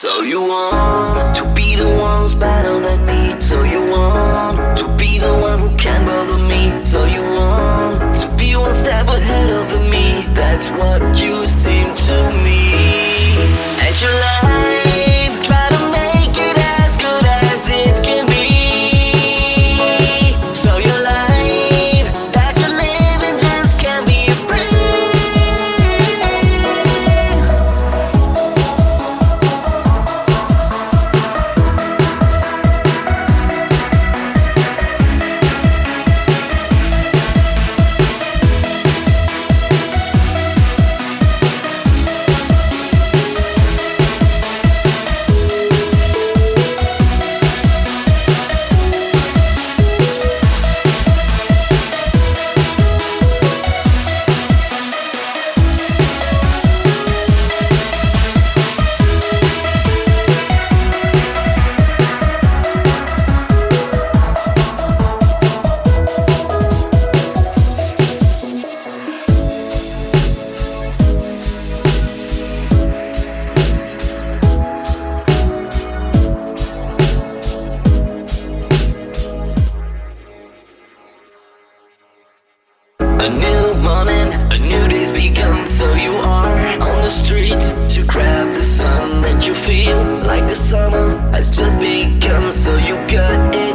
So you want to be the one who's better than me? So you want to be the one who can't bother me? So you want to be one step ahead of me? That's what you seem to me. And you love new day's begun So you are on the streets to grab the sun. And you feel like the summer has just begun So you got it